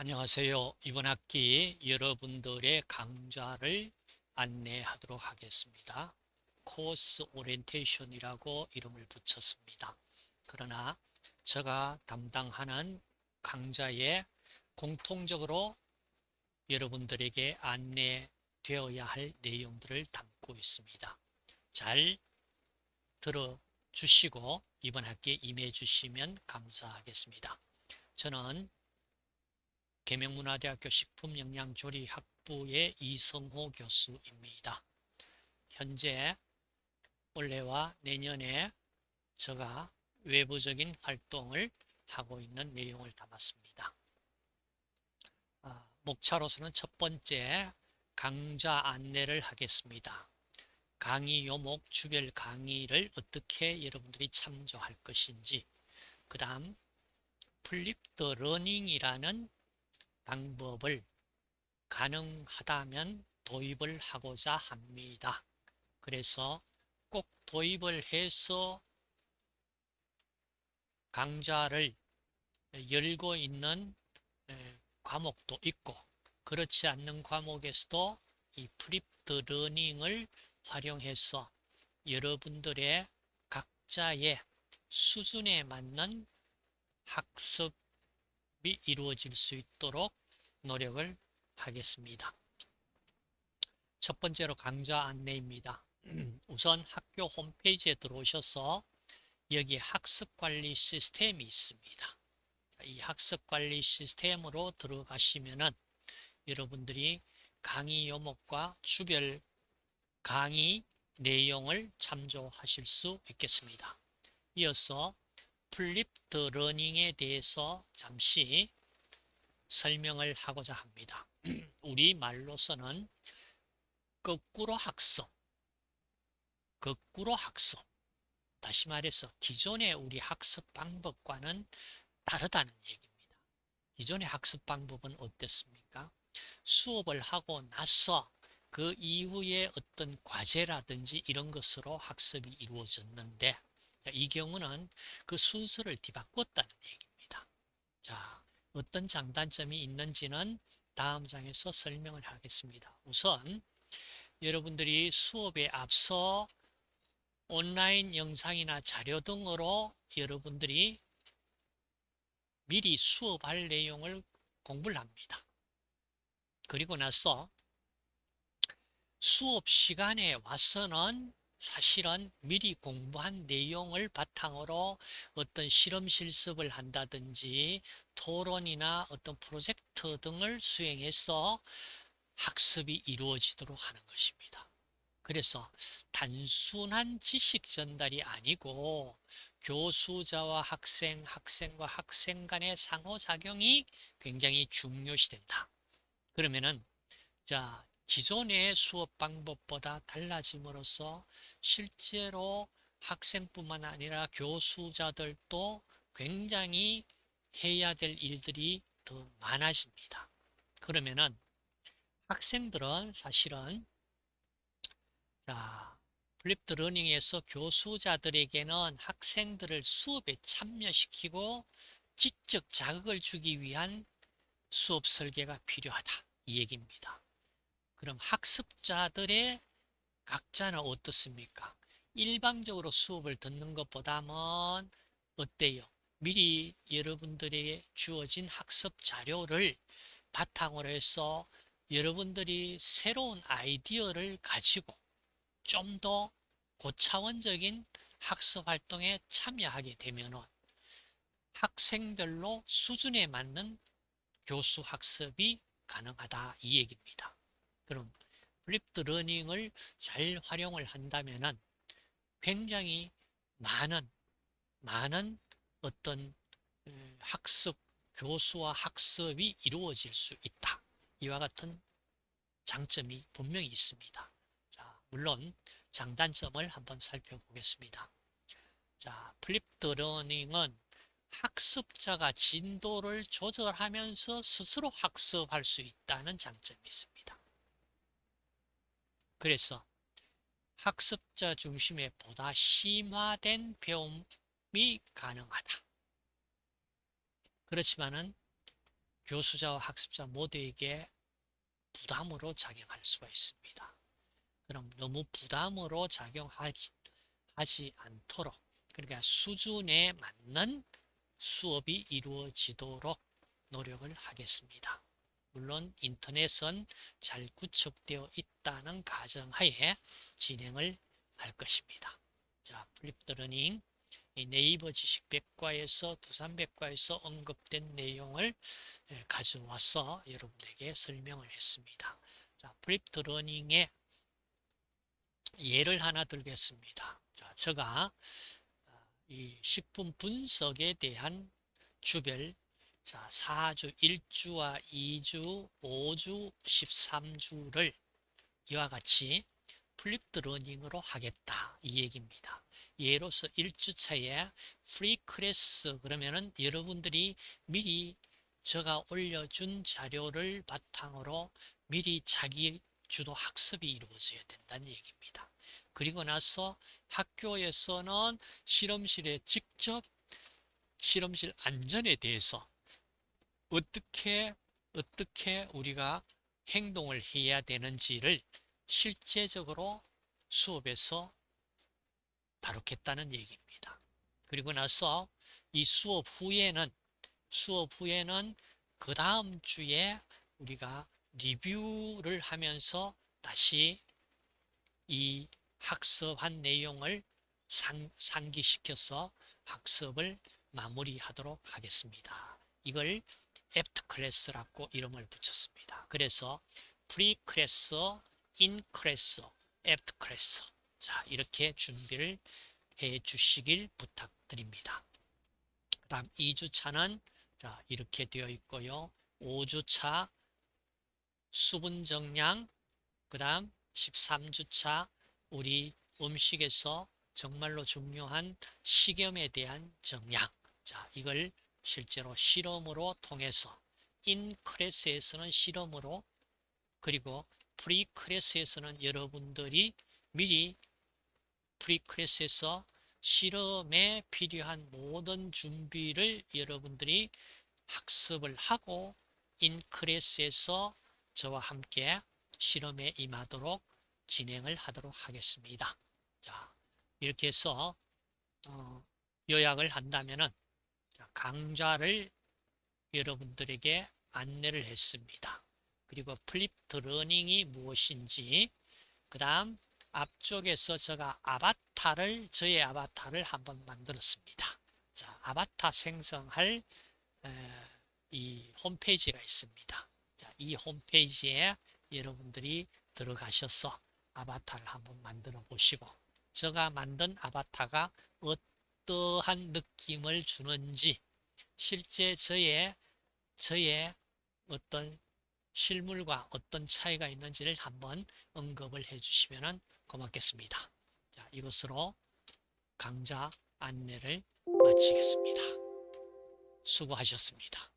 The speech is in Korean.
안녕하세요. 이번 학기 여러분들의 강좌를 안내하도록 하겠습니다. 코스 오리엔테이션이라고 이름을 붙였습니다. 그러나 제가 담당하는 강좌에 공통적으로 여러분들에게 안내되어야 할 내용들을 담고 있습니다. 잘 들어주시고 이번 학기에 임해 주시면 감사하겠습니다. 저는 계명문화대학교 식품영양조리학부의 이성호 교수입니다. 현재 올해와 내년에 제가 외부적인 활동을 하고 있는 내용을 담았습니다. 아, 목차로서는 첫 번째 강좌 안내를 하겠습니다. 강의 요목, 주별 강의를 어떻게 여러분들이 참조할 것인지 그 다음 flipped learning이라는 방법을 가능하다면 도입을 하고자 합니다. 그래서 꼭 도입을 해서 강좌를 열고 있는 과목도 있고 그렇지 않는 과목에서도 이 flipped learning을 활용해서 여러분들의 각자의 수준에 맞는 학습 이루어질 수 있도록 노력을 하겠습니다. 첫 번째로 강좌 안내입니다. 우선 학교 홈페이지에 들어오셔서 여기 학습관리 시스템이 있습니다. 이 학습관리 시스템으로 들어가시면 은 여러분들이 강의 요목과 주별 강의 내용을 참조하실 수 있겠습니다. 이어서 flipped learning에 대해서 잠시 설명을 하고자 합니다. 우리 말로서는 거꾸로 학습, 거꾸로 학습. 다시 말해서 기존의 우리 학습 방법과는 다르다는 얘기입니다. 기존의 학습 방법은 어땠습니까? 수업을 하고 나서 그 이후에 어떤 과제라든지 이런 것으로 학습이 이루어졌는데 이 경우는 그 순서를 뒤바꿨다는 얘기입니다. 자, 어떤 장단점이 있는지는 다음 장에서 설명을 하겠습니다. 우선 여러분들이 수업에 앞서 온라인 영상이나 자료 등으로 여러분들이 미리 수업할 내용을 공부를 합니다. 그리고 나서 수업 시간에 와서는 사실은 미리 공부한 내용을 바탕으로 어떤 실험 실습을 한다든지 토론이나 어떤 프로젝트 등을 수행해서 학습이 이루어지도록 하는 것입니다. 그래서 단순한 지식 전달이 아니고 교수자와 학생, 학생과 학생 간의 상호작용이 굉장히 중요시 된다. 그러면은 자 기존의 수업 방법보다 달라짐으로써 실제로 학생뿐만 아니라 교수자들도 굉장히 해야 될 일들이 더 많아집니다. 그러면은 학생들은 사실은 자, flipped learning에서 교수자들에게는 학생들을 수업에 참여시키고 지적 자극을 주기 위한 수업 설계가 필요하다. 이 얘기입니다. 그럼 학습자들의 각자는 어떻습니까? 일방적으로 수업을 듣는 것보다는 어때요? 미리 여러분들에게 주어진 학습 자료를 바탕으로 해서 여러분들이 새로운 아이디어를 가지고 좀 더 고차원적인 학습 활동에 참여하게 되면 학생별로 수준에 맞는 교수 학습이 가능하다 이 얘기입니다. 그럼 flipped learning을 잘 활용을 한다면 굉장히 많은 많은 어떤 학습 교수와 학습이 이루어질 수 있다. 이와 같은 장점이 분명히 있습니다. 자, 물론 장단점을 한번 살펴보겠습니다. 자, flipped learning은 학습자가 진도를 조절하면서 스스로 학습할 수 있다는 장점이 있습니다. 그래서 학습자 중심의 보다 심화된 배움이 가능하다. 그렇지만은 교수자와 학습자 모두에게 부담으로 작용할 수가 있습니다. 그럼 너무 부담으로 작용하지 않도록 그러니까 수준에 맞는 수업이 이루어지도록 노력을 하겠습니다. 물론 인터넷은 잘 구축되어 있다는 가정하에 진행을 할 것입니다. 자, flipped learning 네이버 지식백과에서 두산백과에서 언급된 내용을 예, 가져와서 여러분에게 설명을 했습니다. 자, flipped learning의 예를 하나 들겠습니다. 자, 제가 아, 이 식품 분석에 대한 주별 자, 4주, 1주와 2주, 5주, 13주를 이와 같이 flipped learning으로 하겠다 이 얘기입니다. 예로서 1주차에 pre-class 그러면은 여러분들이 미리 제가 올려준 자료를 바탕으로 미리 자기 주도 학습이 이루어져야 된다는 얘기입니다. 그리고 나서 학교에서는 실험실에 직접 실험실 안전에 대해서 어떻게 어떻게 우리가 행동을 해야 되는지를 실제적으로 수업에서 다루겠다는 얘기입니다. 그리고 나서 이 수업 후에는 수업 후에는 그 다음 주에 우리가 리뷰를 하면서 다시 이 학습한 내용을 상, 상기시켜서 학습을 마무리하도록 하겠습니다. 이걸 after class라고 이름을 붙였습니다. 그래서 pre-class, in class, after class 자 이렇게 준비를 해 주시길 부탁드립니다. 그 다음 2주차는 자 이렇게 되어 있고요. 5주차 수분 정량 그 다음 13주차 우리 음식에서 정말로 중요한 식염에 대한 정량 자 이걸 실제로 실험으로 통해서 in class에서는 실험으로 그리고 pre-class에서는 여러분들이 미리 pre-class에서 실험에 필요한 모든 준비를 여러분들이 학습을 하고 in class에서 저와 함께 실험에 임하도록 진행을 하도록 하겠습니다. 자, 이렇게 해서 어, 요약을 한다면은 강좌를 여러분들에게 안내를 했습니다. 그리고 flipped learning이 무엇인지 그 다음 앞쪽에서 제가 아바타를 저의 아바타를 한번 만들었습니다. 자, 아바타 생성할 에, 이 홈페이지가 있습니다. 자, 이 홈페이지에 여러분들이 들어가셔서 아바타를 한번 만들어 보시고 제가 만든 아바타가 어떠한 느낌을 주는지 실제 저의 저의 어떤 실물과 어떤 차이가 있는지를 한번 언급을 해 주시면 고맙겠습니다. 자, 이것으로 강좌 안내를 마치겠습니다. 수고하셨습니다.